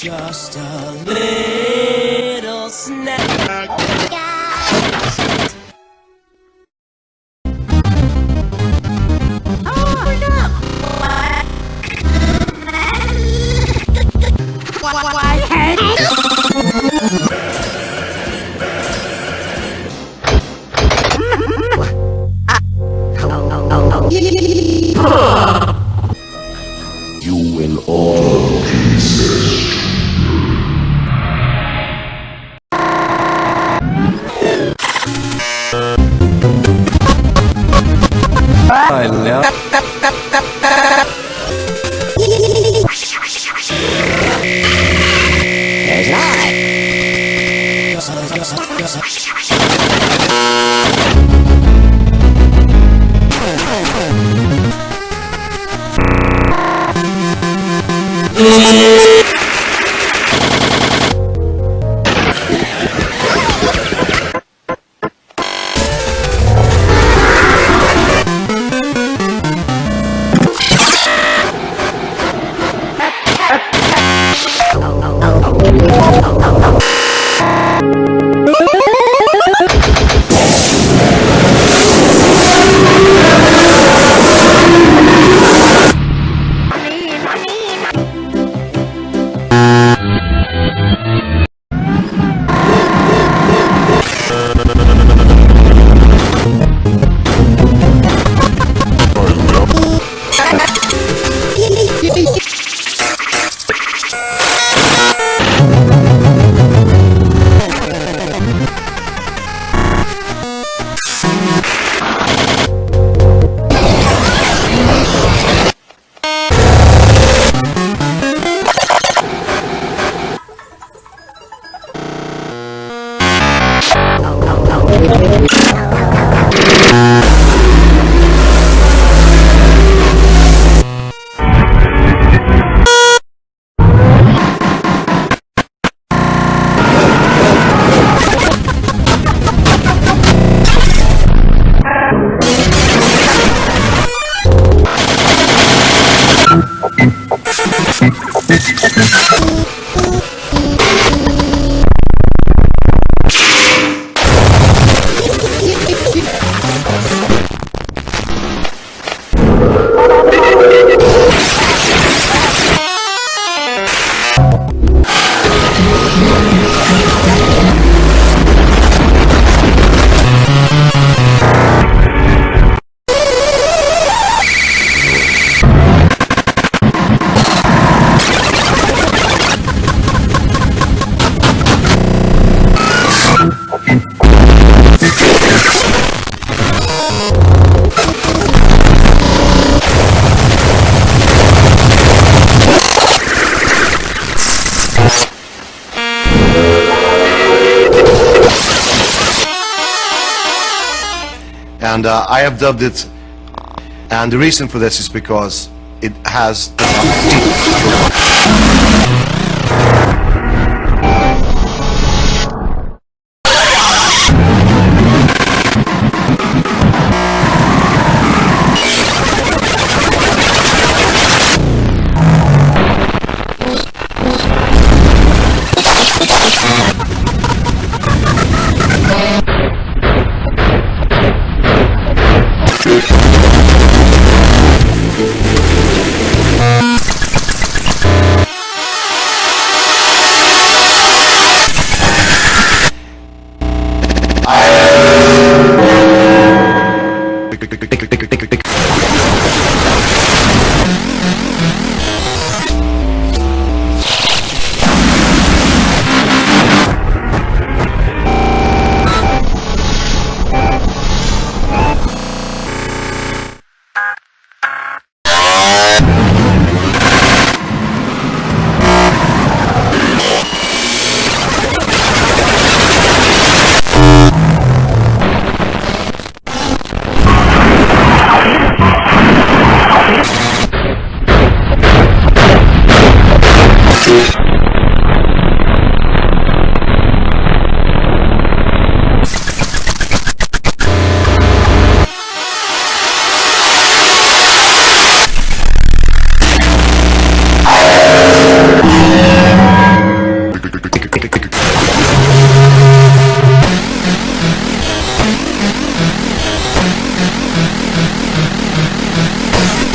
Just a little snack. Yeah. And uh, I have dubbed it and the reason for this is because it has Thank you.